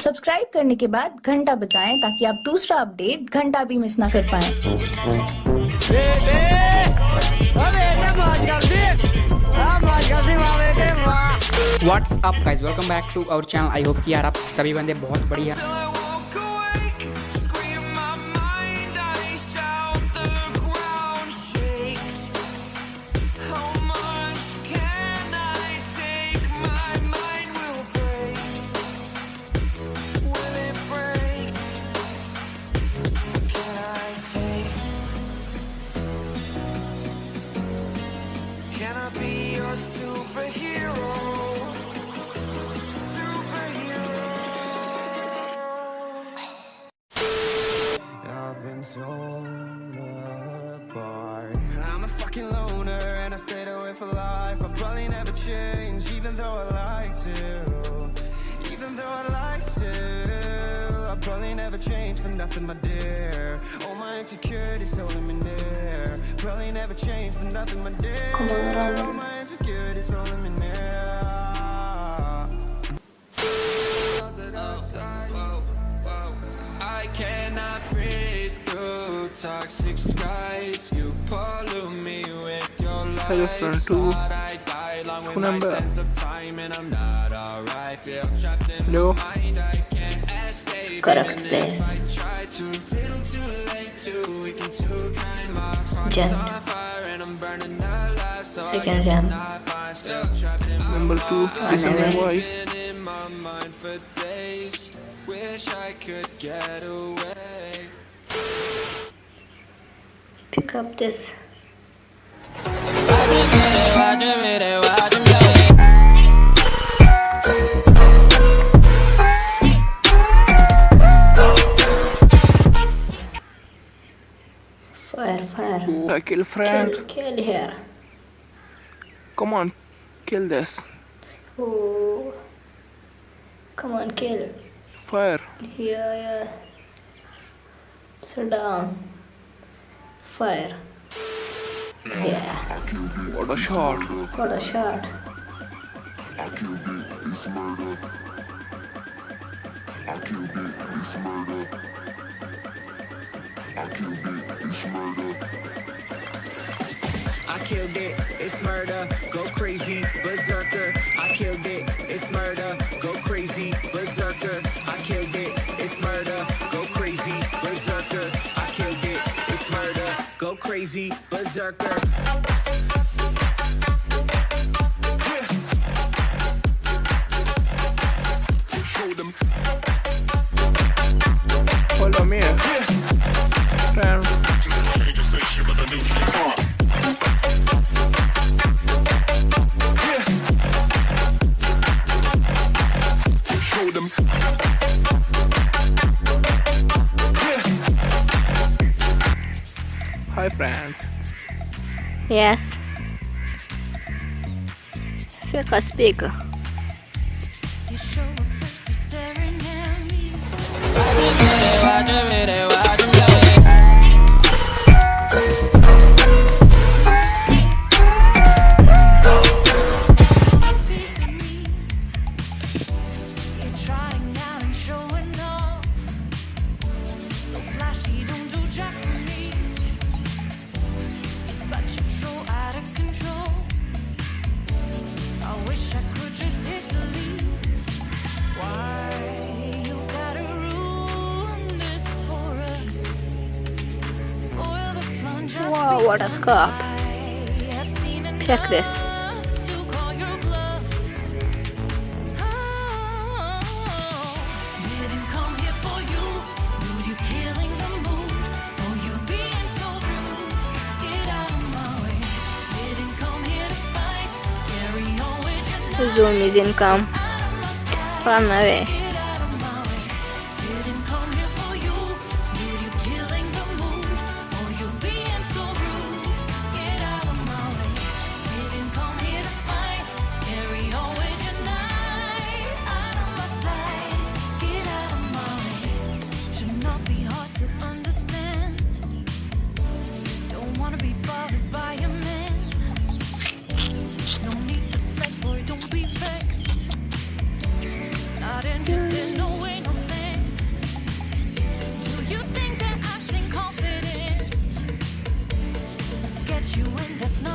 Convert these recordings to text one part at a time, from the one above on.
Subscribe करने के बाद घंटा बजाएँ ताकि आप दूसरा अपडेट घंटा भी मिस ना कर पाए। What's up guys welcome back to our channel I hope कि यार आप सभी बंदे बहुत बढ़िया torn apart. I'm a fucking loner and I stayed away for life. I probably never change, even though I like to. Even though I like to. I probably never change for nothing, my dear. All my insecurities holding me near. Probably never change for nothing, my dear. All my insecurities holding me toxic skies. You pollute me with your lies. Hello, friend, too. Thought I died along with my number. sense of time, and I'm not alright. Feel trapped in my mind. I can't escape. Correct Even place. if I try to, little too late, too weak and too kind. My heart is Jen. on fire, and I'm burning alive. So I Second guess Jen. I'm not fine. Still trapped in my Number two, mind. listen my voice. In my mind for days. Wish I could get away. Up this. Fire, fire. I kill friend. Kill, kill here. Come on, kill this. Oh. Come on, kill. Fire. Yeah, yeah. Sit down. Fire. Yeah. What a shot. What a shot. AQB is murder. AQB is murder. AQB is murder. I killed it, it's murder, go crazy, berserker. Crazy, berserker. Follow me. Eh? Friend. Yes. Fica speaker. You show up first, you're staring at me. To what a on Check this. Zoom is income. Run away.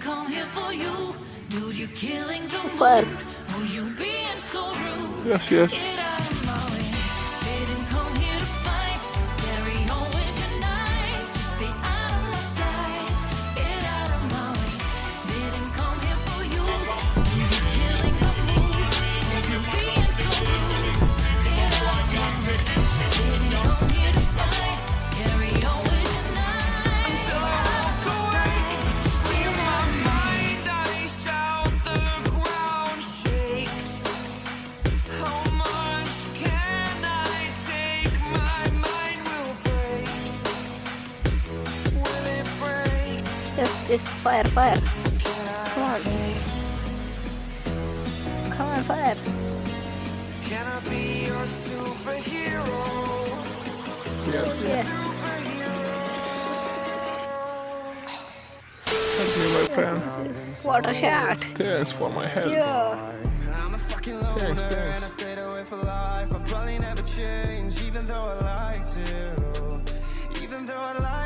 come here for you. Dude, you're killing the mood. You being so rude? Yes, yes. fire, fire. Come on. Come on, fire. Can I be your superhero? Yes. yes. Give my pen. This is water shot. Thanks for my help. Yeah. Thanks, thanks. Life, I probably never change, even though I like to. Even though I like